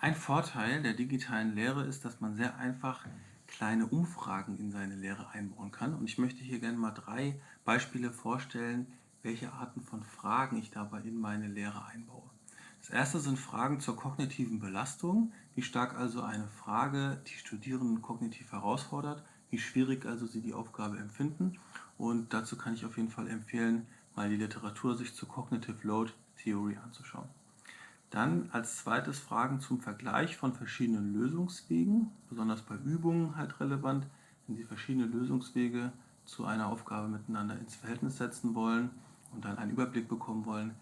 Ein Vorteil der digitalen Lehre ist, dass man sehr einfach kleine Umfragen in seine Lehre einbauen kann. Und ich möchte hier gerne mal drei Beispiele vorstellen, welche Arten von Fragen ich dabei in meine Lehre einbaue. Das erste sind Fragen zur kognitiven Belastung, wie stark also eine Frage die Studierenden kognitiv herausfordert, wie schwierig also sie die Aufgabe empfinden. Und dazu kann ich auf jeden Fall empfehlen, mal die Literatur sich zur Cognitive Load Theory anzuschauen. Dann als zweites Fragen zum Vergleich von verschiedenen Lösungswegen, besonders bei Übungen halt relevant, wenn Sie verschiedene Lösungswege zu einer Aufgabe miteinander ins Verhältnis setzen wollen und dann einen Überblick bekommen wollen,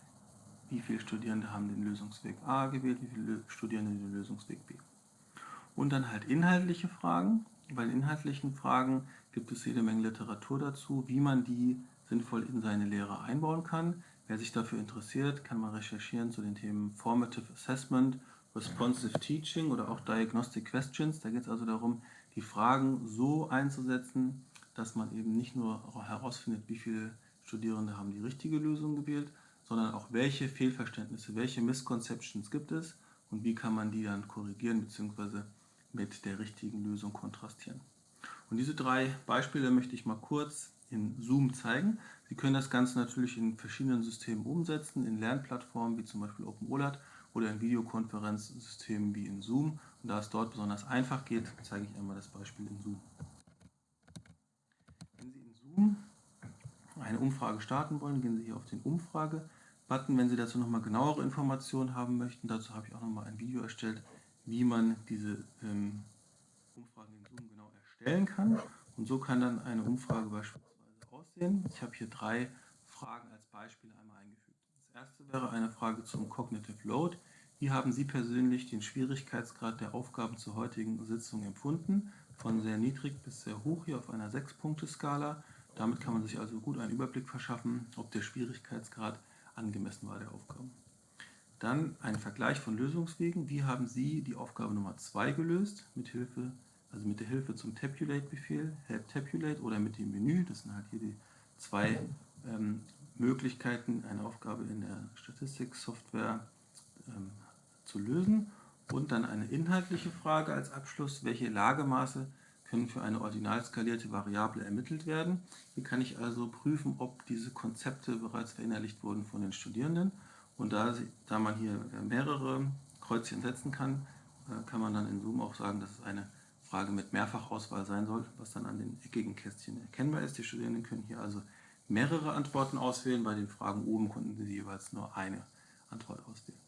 wie viele Studierende haben den Lösungsweg A gewählt, wie viele Studierende den Lösungsweg B. Und dann halt inhaltliche Fragen. Bei inhaltlichen Fragen gibt es jede Menge Literatur dazu, wie man die sinnvoll in seine Lehre einbauen kann. Wer sich dafür interessiert, kann mal recherchieren zu den Themen Formative Assessment, Responsive Teaching oder auch Diagnostic Questions. Da geht es also darum, die Fragen so einzusetzen, dass man eben nicht nur herausfindet, wie viele Studierende haben die richtige Lösung gewählt, sondern auch welche Fehlverständnisse, welche Misconceptions gibt es und wie kann man die dann korrigieren bzw. mit der richtigen Lösung kontrastieren. Und diese drei Beispiele möchte ich mal kurz in Zoom zeigen. Sie können das Ganze natürlich in verschiedenen Systemen umsetzen, in Lernplattformen wie zum Beispiel OpenOLAT oder in Videokonferenzsystemen wie in Zoom. Und da es dort besonders einfach geht, zeige ich einmal das Beispiel in Zoom. Wenn Sie in Zoom eine Umfrage starten wollen, gehen Sie hier auf den Umfrage-Button. Wenn Sie dazu nochmal genauere Informationen haben möchten, dazu habe ich auch nochmal ein Video erstellt, wie man diese ähm, Umfragen in Zoom genau erstellen kann. Und so kann dann eine Umfrage beispielsweise aussehen. Ich habe hier drei Fragen als Beispiel einmal eingefügt. Das erste wäre eine Frage zum Cognitive Load. Wie haben Sie persönlich den Schwierigkeitsgrad der Aufgaben zur heutigen Sitzung empfunden? Von sehr niedrig bis sehr hoch hier auf einer 6-Punkte-Skala. Damit kann man sich also gut einen Überblick verschaffen, ob der Schwierigkeitsgrad angemessen war der Aufgaben. Dann ein Vergleich von Lösungswegen. Wie haben Sie die Aufgabe Nummer 2 gelöst? Mit Hilfe also mit der Hilfe zum Tabulate-Befehl, Help Tabulate oder mit dem Menü, das sind halt hier die zwei ähm, Möglichkeiten, eine Aufgabe in der Statistiksoftware ähm, zu lösen. Und dann eine inhaltliche Frage als Abschluss, welche Lagemaße können für eine ordinal skalierte Variable ermittelt werden. Hier kann ich also prüfen, ob diese Konzepte bereits verinnerlicht wurden von den Studierenden. Und da, da man hier äh, mehrere Kreuzchen setzen kann, äh, kann man dann in Zoom auch sagen, dass es eine Frage mit Mehrfachauswahl sein soll, was dann an den eckigen Kästchen erkennbar ist. Die Studierenden können hier also mehrere Antworten auswählen. Bei den Fragen oben konnten sie jeweils nur eine Antwort auswählen.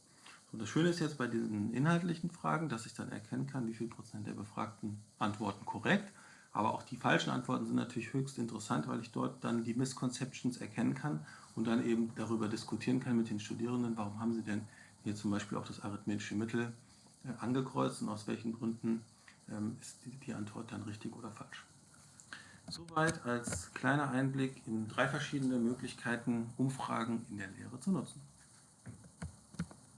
Und das Schöne ist jetzt bei diesen inhaltlichen Fragen, dass ich dann erkennen kann, wie viel Prozent der Befragten antworten korrekt. Aber auch die falschen Antworten sind natürlich höchst interessant, weil ich dort dann die Misconceptions erkennen kann und dann eben darüber diskutieren kann mit den Studierenden, warum haben sie denn hier zum Beispiel auch das arithmetische Mittel äh, angekreuzt und aus welchen Gründen ähm, ist die Antwort dann richtig oder falsch. Soweit als kleiner Einblick in drei verschiedene Möglichkeiten, Umfragen in der Lehre zu nutzen.